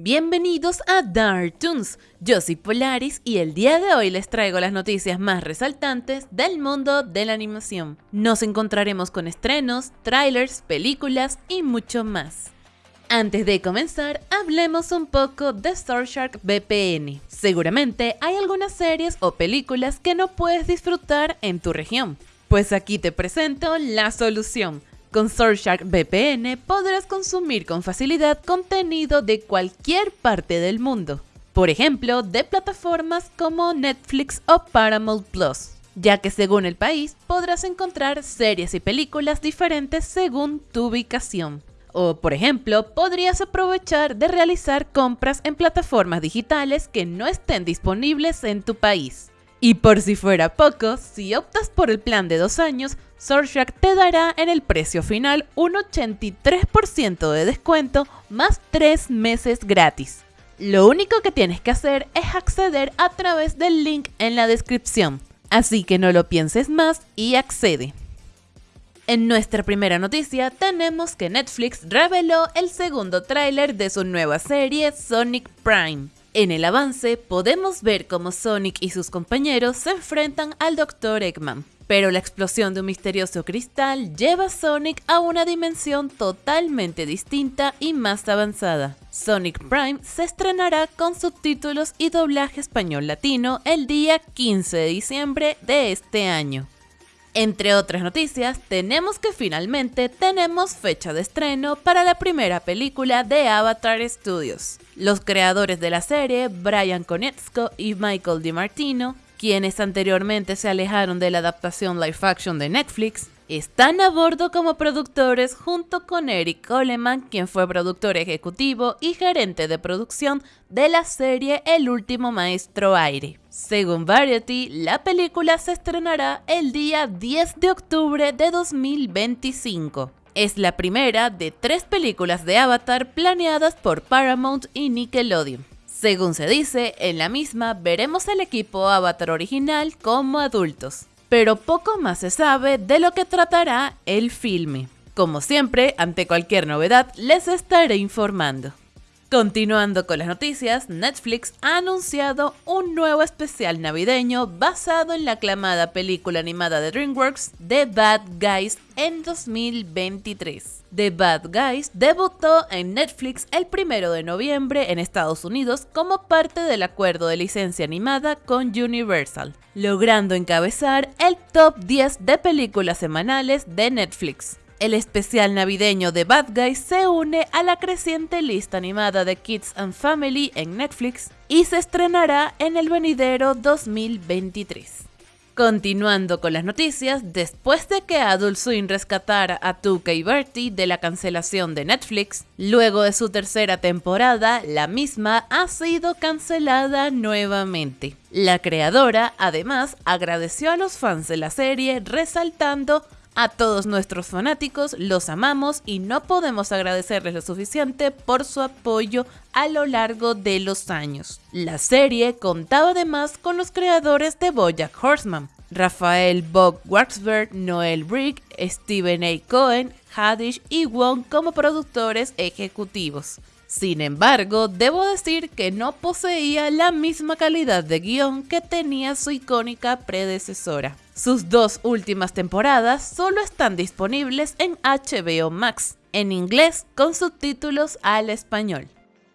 Bienvenidos a Dark Toons, yo soy Polaris y el día de hoy les traigo las noticias más resaltantes del mundo de la animación. Nos encontraremos con estrenos, trailers, películas y mucho más. Antes de comenzar, hablemos un poco de Shark VPN. Seguramente hay algunas series o películas que no puedes disfrutar en tu región. Pues aquí te presento la solución. Con Surfshark VPN podrás consumir con facilidad contenido de cualquier parte del mundo, por ejemplo, de plataformas como Netflix o Paramount Plus, ya que según el país podrás encontrar series y películas diferentes según tu ubicación. O, por ejemplo, podrías aprovechar de realizar compras en plataformas digitales que no estén disponibles en tu país. Y por si fuera poco, si optas por el plan de dos años, Surfshark te dará en el precio final un 83% de descuento más 3 meses gratis. Lo único que tienes que hacer es acceder a través del link en la descripción, así que no lo pienses más y accede. En nuestra primera noticia tenemos que Netflix reveló el segundo tráiler de su nueva serie Sonic Prime. En el avance podemos ver cómo Sonic y sus compañeros se enfrentan al Dr. Eggman, pero la explosión de un misterioso cristal lleva a Sonic a una dimensión totalmente distinta y más avanzada. Sonic Prime se estrenará con subtítulos y doblaje español latino el día 15 de diciembre de este año. Entre otras noticias, tenemos que finalmente tenemos fecha de estreno para la primera película de Avatar Studios. Los creadores de la serie, Brian Konietzko y Michael DiMartino, quienes anteriormente se alejaron de la adaptación live action de Netflix, están a bordo como productores junto con Eric Coleman, quien fue productor ejecutivo y gerente de producción de la serie El último maestro aire. Según Variety, la película se estrenará el día 10 de octubre de 2025. Es la primera de tres películas de Avatar planeadas por Paramount y Nickelodeon. Según se dice, en la misma veremos al equipo Avatar original como adultos pero poco más se sabe de lo que tratará el filme. Como siempre, ante cualquier novedad, les estaré informando. Continuando con las noticias, Netflix ha anunciado un nuevo especial navideño basado en la aclamada película animada de DreamWorks The Bad Guys en 2023. The Bad Guys debutó en Netflix el 1 de noviembre en Estados Unidos como parte del acuerdo de licencia animada con Universal, logrando encabezar el top 10 de películas semanales de Netflix. El especial navideño de Bad Guys se une a la creciente lista animada de Kids and Family en Netflix y se estrenará en el venidero 2023. Continuando con las noticias, después de que Adult Swim rescatara a Tuca y Bertie de la cancelación de Netflix, luego de su tercera temporada, la misma ha sido cancelada nuevamente. La creadora, además, agradeció a los fans de la serie resaltando a todos nuestros fanáticos los amamos y no podemos agradecerles lo suficiente por su apoyo a lo largo de los años. La serie contaba además con los creadores de Bojack Horseman, Rafael Bob Waxberg, Noel Brick, Steven A. Cohen, Hadish y Wong como productores ejecutivos. Sin embargo, debo decir que no poseía la misma calidad de guion que tenía su icónica predecesora. Sus dos últimas temporadas solo están disponibles en HBO Max, en inglés con subtítulos al español.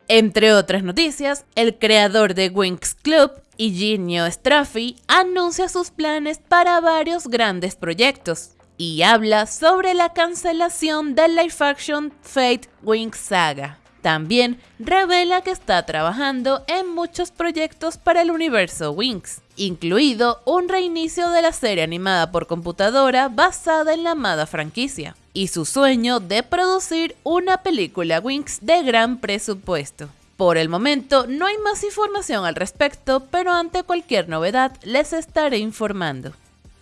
Entre otras noticias, el creador de Winx Club, Eugenio Straffi, anuncia sus planes para varios grandes proyectos y habla sobre la cancelación del live action Fate Winx Saga. También revela que está trabajando en muchos proyectos para el universo Winx, incluido un reinicio de la serie animada por computadora basada en la amada franquicia, y su sueño de producir una película Winx de gran presupuesto. Por el momento no hay más información al respecto, pero ante cualquier novedad les estaré informando.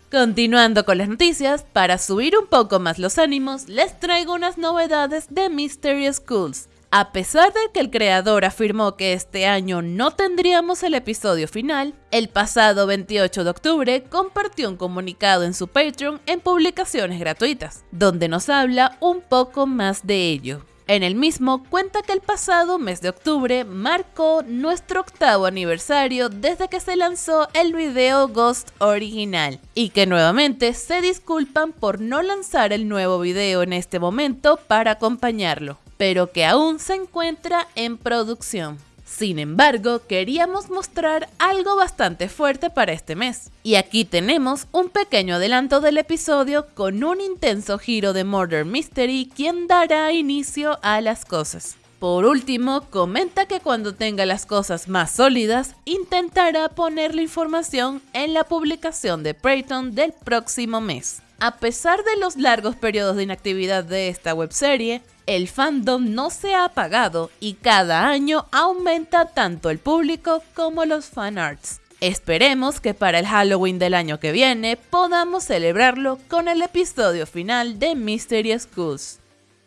Continuando con las noticias, para subir un poco más los ánimos, les traigo unas novedades de Mysterious Schools, a pesar de que el creador afirmó que este año no tendríamos el episodio final, el pasado 28 de octubre compartió un comunicado en su Patreon en publicaciones gratuitas, donde nos habla un poco más de ello. En el mismo cuenta que el pasado mes de octubre marcó nuestro octavo aniversario desde que se lanzó el video Ghost original y que nuevamente se disculpan por no lanzar el nuevo video en este momento para acompañarlo, pero que aún se encuentra en producción. Sin embargo, queríamos mostrar algo bastante fuerte para este mes. Y aquí tenemos un pequeño adelanto del episodio con un intenso giro de Murder Mystery quien dará inicio a las cosas. Por último, comenta que cuando tenga las cosas más sólidas, intentará poner la información en la publicación de Preyton del próximo mes. A pesar de los largos periodos de inactividad de esta webserie, el fandom no se ha apagado y cada año aumenta tanto el público como los fanarts. Esperemos que para el Halloween del año que viene podamos celebrarlo con el episodio final de Mystery Schools.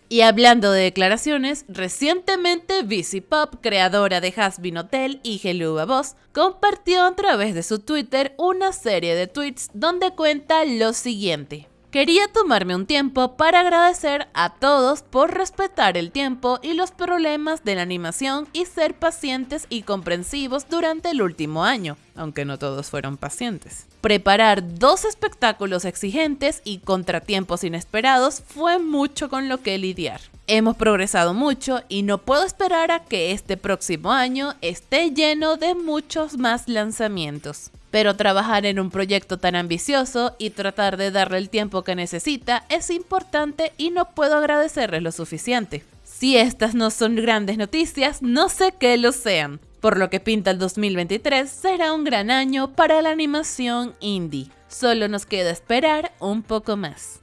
Y hablando de declaraciones, recientemente BC Pop, creadora de Hasbin Hotel y Hello Boss, compartió a través de su Twitter una serie de tweets donde cuenta lo siguiente. Quería tomarme un tiempo para agradecer a todos por respetar el tiempo y los problemas de la animación y ser pacientes y comprensivos durante el último año, aunque no todos fueron pacientes. Preparar dos espectáculos exigentes y contratiempos inesperados fue mucho con lo que lidiar. Hemos progresado mucho y no puedo esperar a que este próximo año esté lleno de muchos más lanzamientos pero trabajar en un proyecto tan ambicioso y tratar de darle el tiempo que necesita es importante y no puedo agradecerles lo suficiente. Si estas no son grandes noticias, no sé qué lo sean. Por lo que pinta el 2023 será un gran año para la animación indie. Solo nos queda esperar un poco más.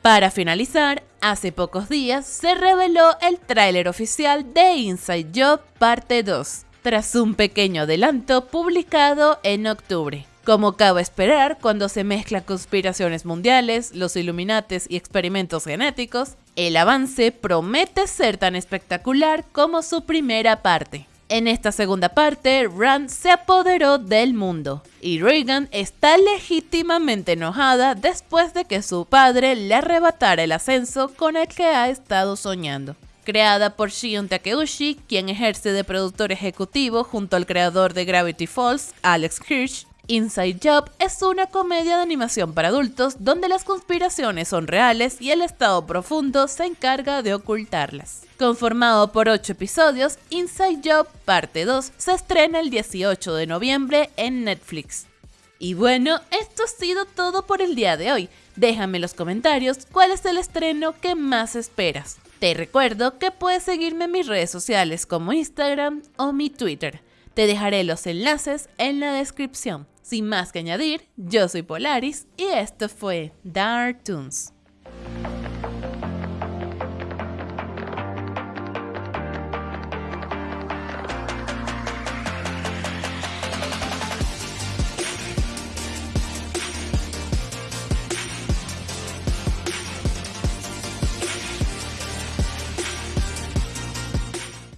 Para finalizar, hace pocos días se reveló el tráiler oficial de Inside Job parte 2 tras un pequeño adelanto publicado en octubre. Como cabe esperar, cuando se mezclan conspiraciones mundiales, los Illuminates y experimentos genéticos, el avance promete ser tan espectacular como su primera parte. En esta segunda parte, Rand se apoderó del mundo y Reagan está legítimamente enojada después de que su padre le arrebatara el ascenso con el que ha estado soñando creada por Shion Takeuchi, quien ejerce de productor ejecutivo junto al creador de Gravity Falls, Alex Hirsch. Inside Job es una comedia de animación para adultos donde las conspiraciones son reales y el estado profundo se encarga de ocultarlas. Conformado por 8 episodios, Inside Job parte 2 se estrena el 18 de noviembre en Netflix. Y bueno, esto ha sido todo por el día de hoy. Déjame en los comentarios cuál es el estreno que más esperas. Te recuerdo que puedes seguirme en mis redes sociales como Instagram o mi Twitter. Te dejaré los enlaces en la descripción. Sin más que añadir, yo soy Polaris y esto fue Dark Toons.